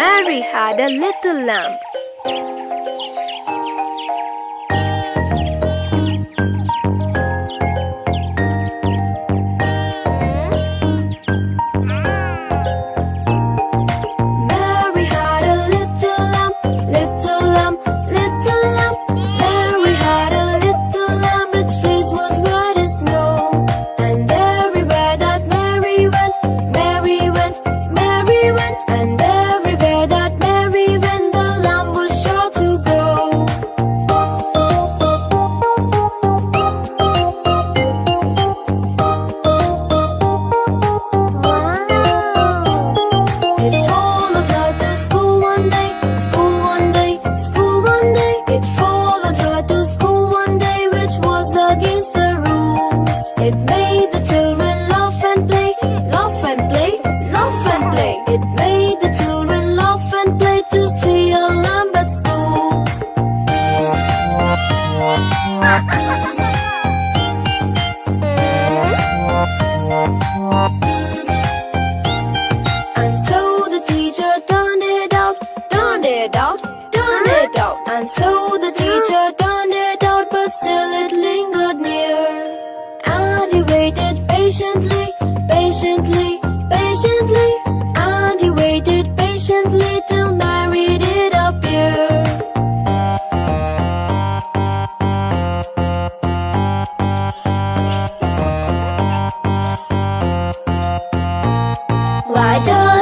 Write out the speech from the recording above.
Mary had a little lamb. And so the teacher turned it out, turned it out, turned it out. And so the teacher door.